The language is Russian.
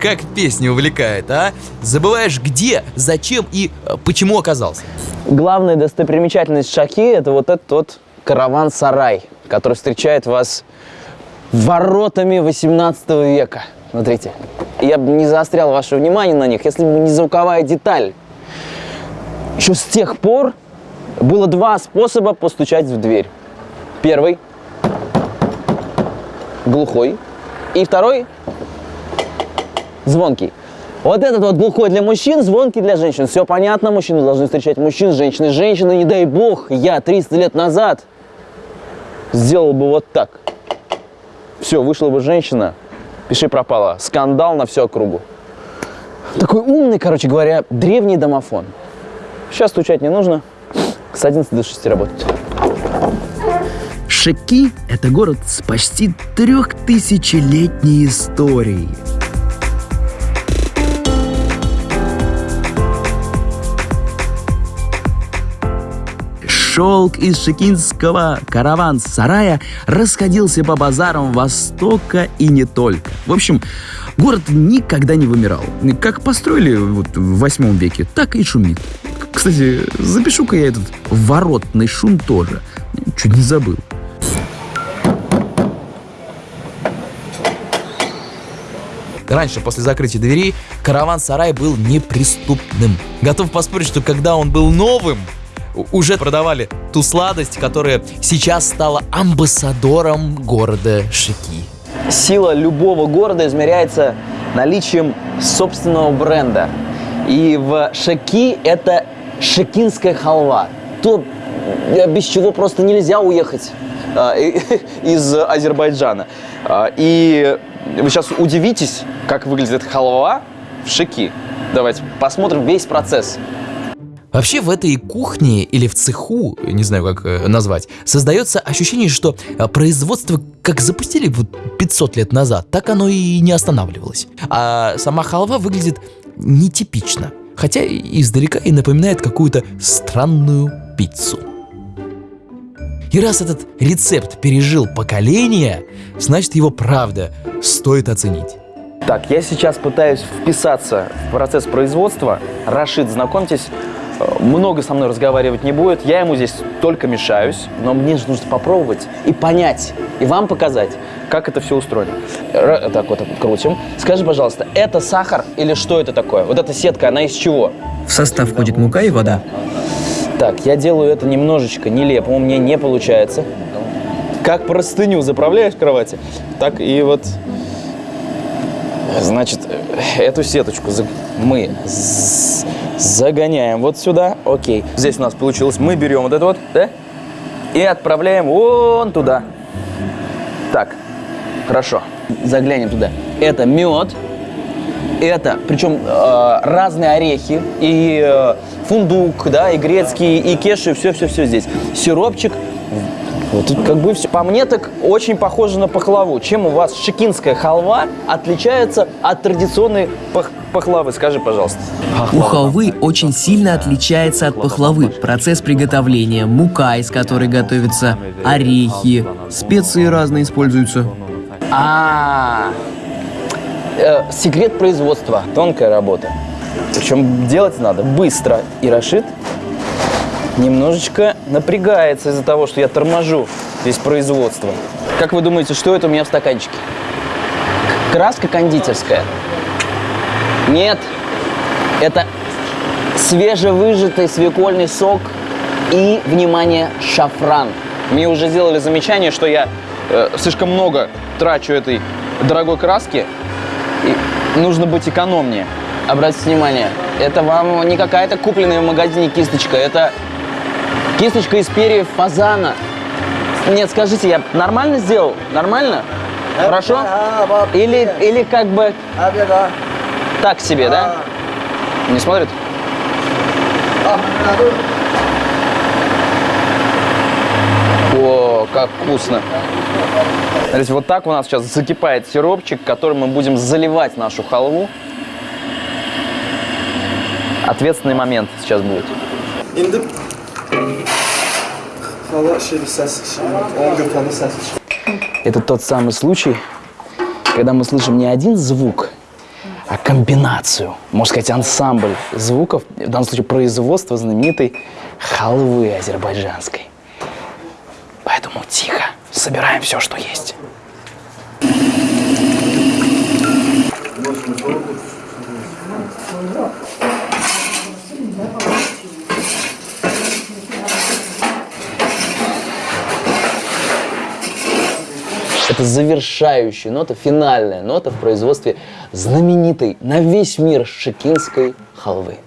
Как песня увлекает, а? Забываешь где, зачем и э, почему оказался. Главная достопримечательность Шахи – это вот этот вот караван-сарай, который встречает вас воротами 18 века. Смотрите, я бы не заострял ваше внимание на них, если бы не звуковая деталь. Еще с тех пор было два способа постучать в дверь. Первый – глухой, и второй – звонкий. Вот этот вот глухой для мужчин, звонкий для женщин. Все понятно, мужчины должны встречать мужчин, женщины, женщины. Не дай бог, я 300 лет назад сделал бы вот так. Все, вышла бы женщина, пиши пропала. Скандал на всю округу. Такой умный, короче говоря, древний домофон. Сейчас стучать не нужно. С 11 до 6 работать. Шеки – это город с почти трехтысячелетней историей. Шелк из шекинского караван-сарая расходился по базарам Востока и не только. В общем, город никогда не вымирал. Как построили вот в восьмом веке, так и шумит. Кстати, запишу-ка я этот воротный шум тоже. Чуть не забыл. Раньше, после закрытия дверей, караван-сарай был неприступным. Готов поспорить, что когда он был новым, уже продавали ту сладость, которая сейчас стала амбассадором города Шики. Сила любого города измеряется наличием собственного бренда. И в Шаки это шакинская халва. То, э, без чего просто нельзя уехать и- из Азербайджана. А, И вы сейчас удивитесь, как выглядит халва в Шаки. Давайте посмотрим весь процесс. Вообще в этой кухне или в цеху, не знаю как э, назвать, создается ощущение, что э, производство как запустили вот 500 лет назад, так оно и не останавливалось. А сама халва выглядит нетипично, хотя издалека и напоминает какую-то странную пиццу. И раз этот рецепт пережил поколения, значит его правда стоит оценить. Так, я сейчас пытаюсь вписаться в процесс производства. Рашид, знакомьтесь, много со мной разговаривать не будет. Я ему здесь только мешаюсь, но мне же нужно попробовать и понять, и вам показать, как это все устроено. Р- Так вот крутим. Скажи, пожалуйста, это сахар или что это такое? Вот эта сетка, она из чего? В состав входит мука и вода. Так, я делаю это немножечко нелепо, у меня не получается. Как простыню заправляешь в кровати, так и вот, значит, эту сеточку мы загоняем вот сюда, окей. Здесь у нас получилось, мы берем вот это вот, да, и отправляем вон туда. Так, хорошо, заглянем туда. Это мед, это, причем э, разные орехи, и э, фундук, да, и грецкий, и кеши, все-все-все здесь. Сиропчик. Вот тут как бы все. По мне так очень похоже на пахлаву. Чем у вас шикинская халва отличается от традиционной пах- пахлавы? Скажи, пожалуйста. У халвы очень сильно отличается от пахлавы. Процесс приготовления, мука, из которой готовятся орехи, специи разные используются. А, э, секрет производства, тонкая работа. Причем делать надо быстро. И Рашид немножечко напрягается из-за того, что я торможу здесь производство. Как вы думаете, что это у меня в стаканчике? Краска кондитерская? Нет, это свежевыжатый свекольный сок и, внимание, шафран. Мне уже сделали замечание, что я э, слишком много трачу этой дорогой краски, и нужно быть экономнее. Обратите внимание, это вам не какая-то купленная в магазине кисточка, это кисточка из перьев фазана. Нет, скажите, я нормально сделал? Нормально? Хорошо? Или, или как бы так себе, да? Не смотрит? О, как вкусно. Смотрите, вот так у нас сейчас закипает сиропчик, которым мы будем заливать нашу халву. Ответственный момент сейчас будет. Это тот самый случай, когда мы слышим не один звук, а комбинацию, можно сказать, ансамбль звуков, в данном случае производство знаменитой халвы азербайджанской. Поэтому тихо, собираем все, что есть. Это завершающая нота, финальная нота в производстве знаменитой на весь мир шекинской халвы.